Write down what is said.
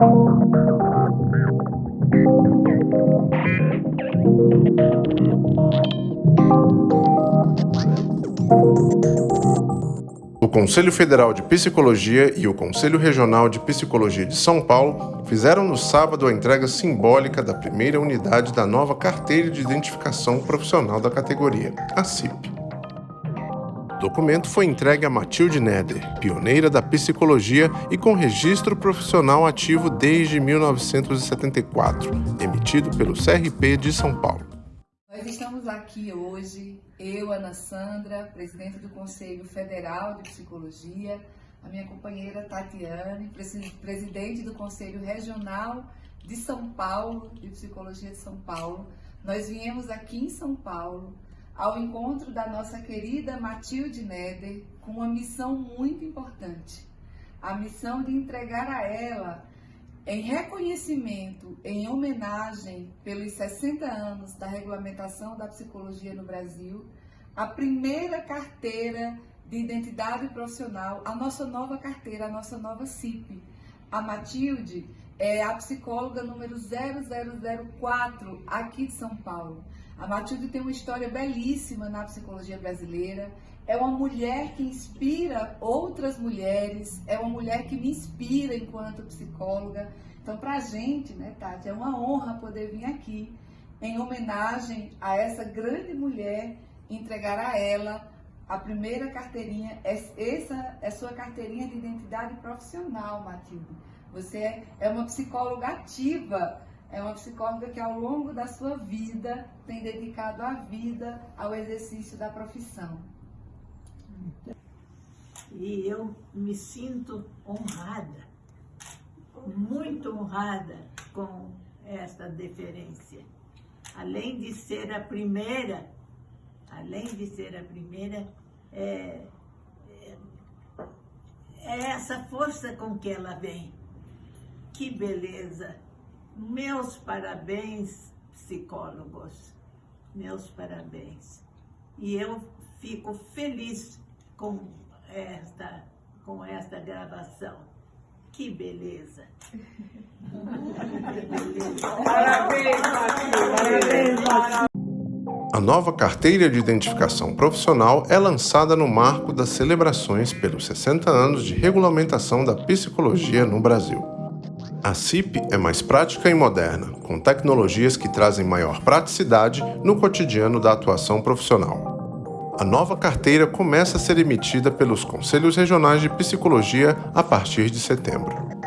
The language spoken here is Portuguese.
O Conselho Federal de Psicologia e o Conselho Regional de Psicologia de São Paulo fizeram no sábado a entrega simbólica da primeira unidade da nova Carteira de Identificação Profissional da categoria, a CIP. O documento foi entregue a Matilde Neder, pioneira da psicologia e com registro profissional ativo desde 1974, emitido pelo CRP de São Paulo. Nós estamos aqui hoje, eu, Ana Sandra, presidente do Conselho Federal de Psicologia, a minha companheira Tatiane, presidente do Conselho Regional de São Paulo, de Psicologia de São Paulo. Nós viemos aqui em São Paulo ao encontro da nossa querida Matilde Neder com uma missão muito importante. A missão de entregar a ela em reconhecimento, em homenagem pelos 60 anos da regulamentação da psicologia no Brasil, a primeira carteira de identidade profissional, a nossa nova carteira, a nossa nova CIP. A Matilde é a psicóloga número 0004 aqui de São Paulo. A Matilde tem uma história belíssima na psicologia brasileira. É uma mulher que inspira outras mulheres, é uma mulher que me inspira enquanto psicóloga. Então, para a gente, né, Tati, é uma honra poder vir aqui em homenagem a essa grande mulher, entregar a ela a primeira carteirinha, essa é sua carteirinha de identidade profissional, Matilde. Você é uma psicóloga ativa é uma psicóloga que ao longo da sua vida tem dedicado a vida ao exercício da profissão. E eu me sinto honrada, muito honrada com esta deferência. Além de ser a primeira, além de ser a primeira, é, é, é essa força com que ela vem. Que beleza! Meus parabéns, psicólogos. Meus parabéns. E eu fico feliz com esta, com esta gravação. Que beleza! Parabéns, Parabéns, A nova carteira de identificação profissional é lançada no marco das celebrações pelos 60 anos de regulamentação da psicologia no Brasil. A CIP é mais prática e moderna, com tecnologias que trazem maior praticidade no cotidiano da atuação profissional. A nova carteira começa a ser emitida pelos Conselhos Regionais de Psicologia a partir de setembro.